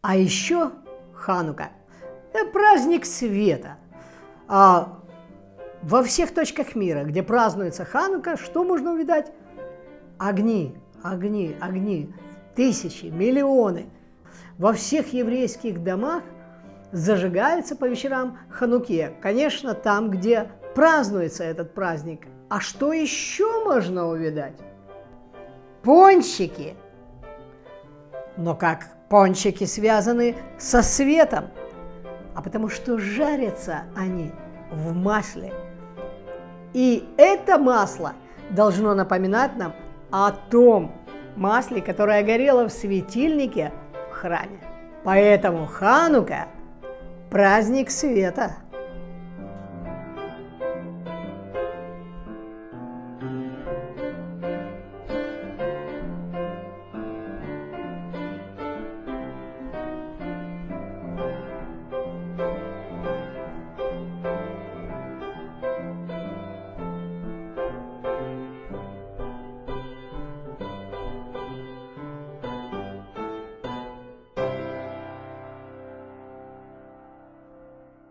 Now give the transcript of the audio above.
А еще Ханука – это праздник света. А во всех точках мира, где празднуется Ханука, что можно увидать? Огни, огни, огни, тысячи, миллионы. Во всех еврейских домах зажигается по вечерам Хануке. Конечно, там, где празднуется этот праздник. А что еще можно увидать? Пончики. Но как пончики связаны со светом? А потому что жарятся они в масле. И это масло должно напоминать нам о том масле, которое горело в светильнике в храме. Поэтому Ханука – праздник света –